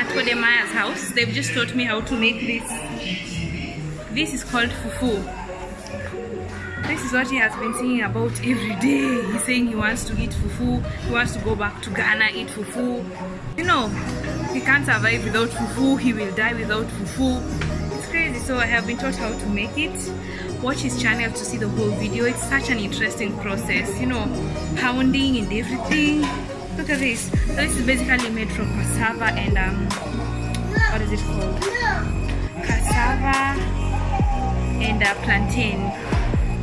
at Kodemaya's house. They've just taught me how to make this. This is called fufu. This is what he has been singing about every day. He's saying he wants to eat fufu. He wants to go back to Ghana, eat fufu. You know, he can't survive without fufu. He will die without fufu. It's crazy. So I have been taught how to make it. Watch his channel to see the whole video. It's such an interesting process. You know, pounding and everything. Look at this. So this is basically made from cassava and um, what is it called? Cassava and uh, plantain.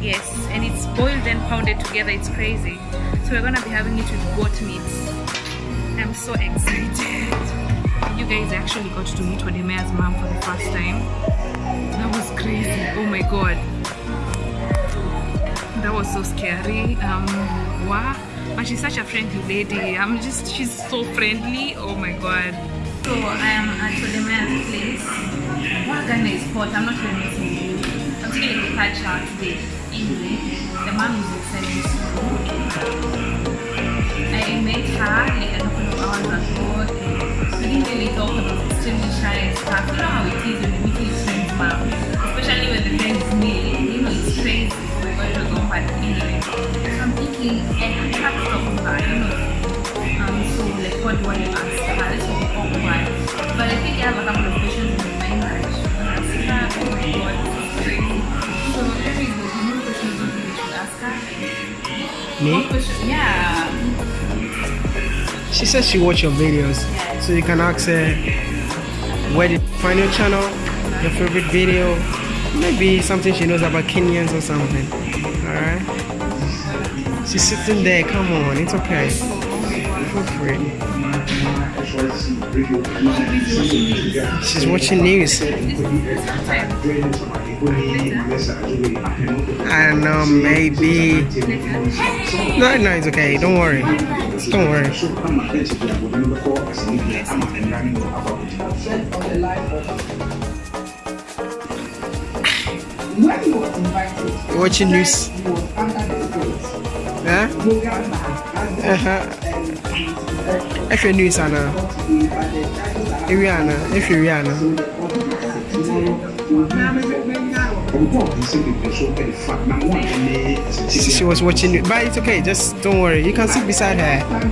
Yes, and it's boiled and pounded together. It's crazy. So we're gonna be having it with goat meat. I'm so excited. You guys actually got to meet Odemea's mom for the first time. That was crazy. Oh my god. That was so scary. Um, wow. But she's such a friendly lady. I'm just, she's so friendly. Oh my god. So I am at Odemea's place. What Ghana is hot. I'm not even missing you. I'm taking a her today. Anyway, the mom is excited. I met her like a couple of hours ago. We didn't really talk about extremely shy and stuff. You know how it is when you meet your friend's mom, especially when the friend is male. You know it's crazy. Oh god, it was on but anyway. So I'm thinking, eh, think I have a couple of questions in my mind that I should ask her. Oh my god, this is crazy. So there we go. Questions you should ask her? Me? Yeah. She says she watch your videos, Yeah. so you can ask her where did you find your channel, your favorite video, maybe something she knows about Kenyans or something. Alright? She's sitting there, come on, it's okay. Feel free. She's watching news. I know, maybe. No, no, it's okay. Don't worry. Don't worry. Watching news. the bridge. Huh? Uh-huh. Uganda and Uh-huh. If you're news, Anna. If you're Anna. If you're Anna. She, she was watching it. But it's okay. Just don't worry. You can sit beside her. Time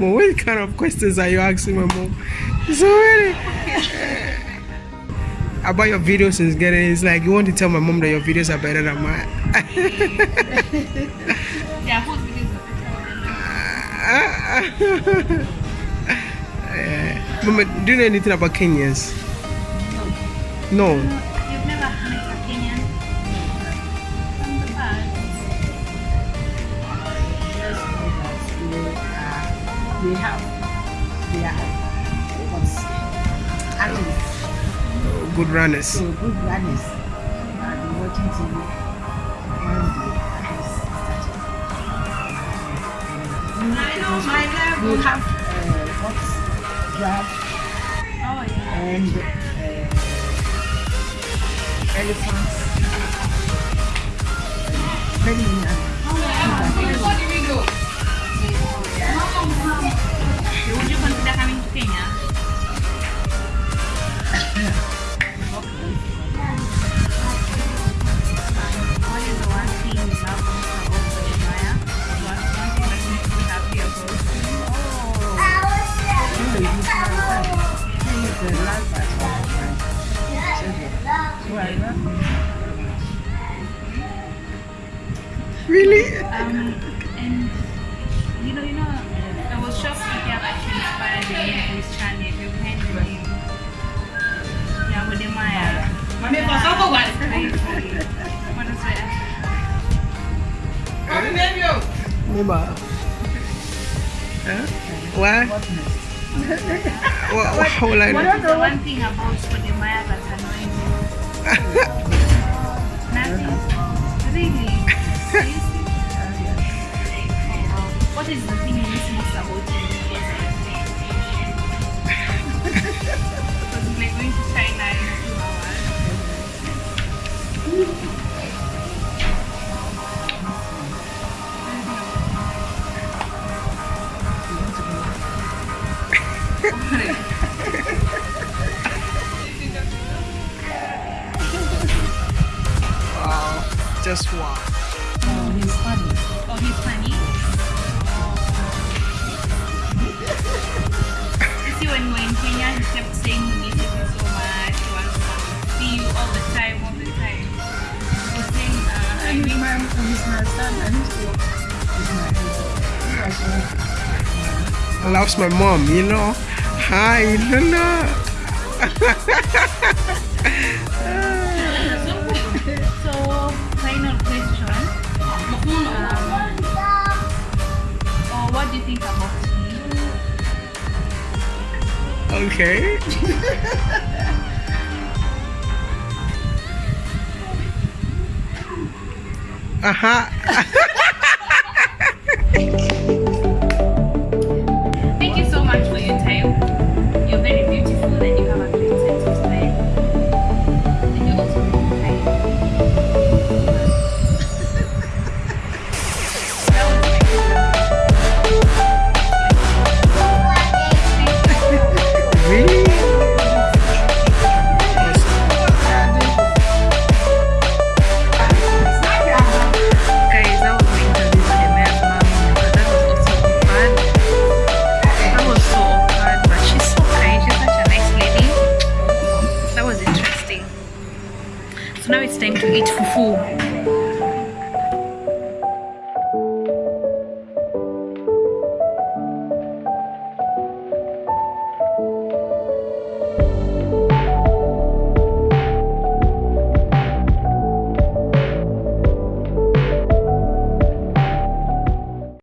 watched them? Come on. What kind of questions are you asking my mom? So really. About your videos since getting it's like you want to tell my mom that your videos are better than mine. Yeah, whose videos are better than yeah. Eh, Mama, do you know anything about Kenyans? No. You've they have, they are, what's, athletes, Good runners. so good runners. I've been watching TV when the started. I know my We have uh, what's Oh yeah. and uh, elephants. Many animals. Really? Um, and you know, you know, I was shocked to hear that she inspired the name of this channel. You can name. Yeah, with the Maya. Mami, for some one. Crazy. What is it? Mami, baby, oh. Remember? Huh? What? What, what, how will I What know? are The one thing about the Maya that's annoying me. Nothing. Really. What is the thing you miss most about? Because we're going to China in two hours. Wow. Just wow. Loves my mom, you know. Hi, Luna. so, final question. Um, oh, what do you think about me? okay. Uh-huh.